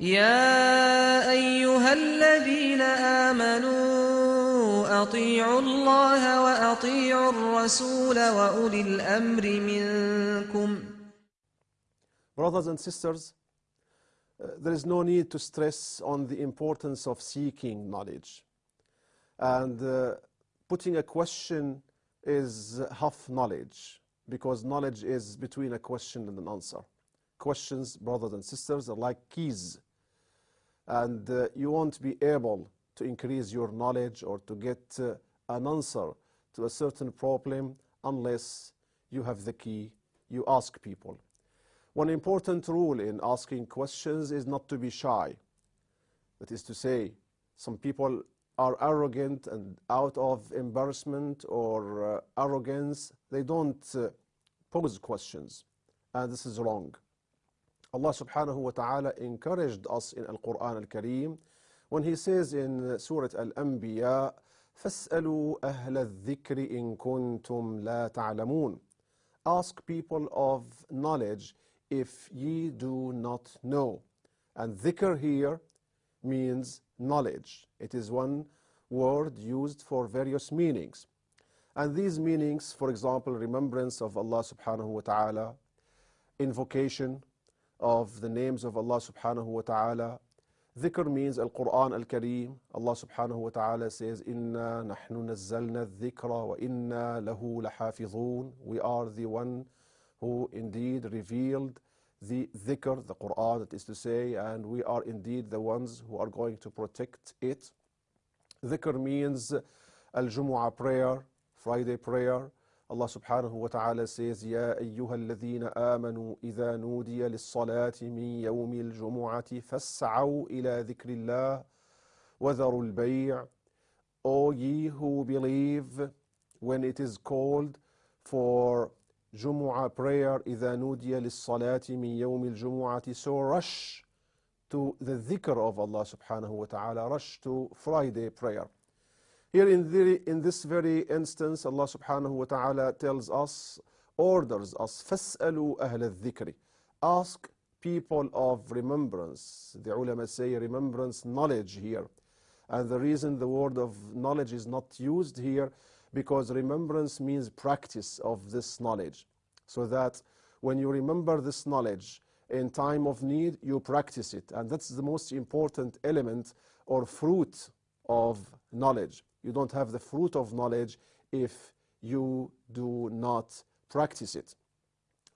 يا أيها الذين آمنوا أطيعوا الله وأطيعوا الرسول وأولي الأمر منكم Brothers and sisters, uh, there is no need to stress on the importance of seeking knowledge. And uh, putting a question is half knowledge, because knowledge is between a question and an answer. Questions, brothers and sisters, are like keys. And uh, you won't be able to increase your knowledge or to get uh, an answer to a certain problem unless you have the key, you ask people. One important rule in asking questions is not to be shy. That is to say, some people are arrogant and out of embarrassment or uh, arrogance, they don't uh, pose questions. And this is wrong. Allah subhanahu wa ta'ala encouraged us in Al-Quran Al-Kareem when He says in Surah Al-Anbiya, فَاسْأَلُوا أَهْلَ الذِّكْرِ إِن كُنتُمْ لَا تَعْلَمُونَ Ask people of knowledge if ye do not know. And dhikr here means knowledge. It is one word used for various meanings. And these meanings, for example, remembrance of Allah subhanahu wa ta'ala, invocation of the names of Allah subhanahu wa ta'ala. Dhikr means Al-Quran Al-Kareem. Allah subhanahu wa ta'ala says, Inna nahnu nazzalna dhikra wa inna lahu lahafidhun. We are the one who indeed revealed the dhikr, the Quran, that is to say, and we are indeed the ones who are going to protect it. Dhikr means Al-Jumu'ah prayer, Friday prayer. الله سبحانه وتعالى سيز يا أيها الذين آمنوا إذا نودي للصلاة من يوم الجمعة فاسعوا إلى ذكر الله وذروا البيع. O ye who believe when it is called for Jumu'ah prayer إذا نودي للصلاة من يوم الجمعة so rush to the ذكر of Allah سبحانه وتعالى rush to Friday prayer. Here in, the, in this very instance, Allah subhanahu wa ta'ala tells us, orders us, فَاسْأَلُوا أَهْلَ الذِّكْرِ Ask people of remembrance. The ulama say remembrance, knowledge here. And the reason the word of knowledge is not used here, because remembrance means practice of this knowledge. So that when you remember this knowledge in time of need, you practice it. And that's the most important element or fruit of knowledge. You don't have the fruit of knowledge if you do not practice it.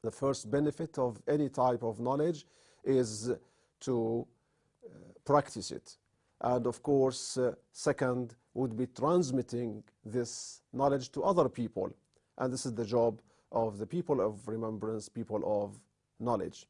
The first benefit of any type of knowledge is to uh, practice it. And of course, uh, second would be transmitting this knowledge to other people. And this is the job of the people of remembrance, people of knowledge.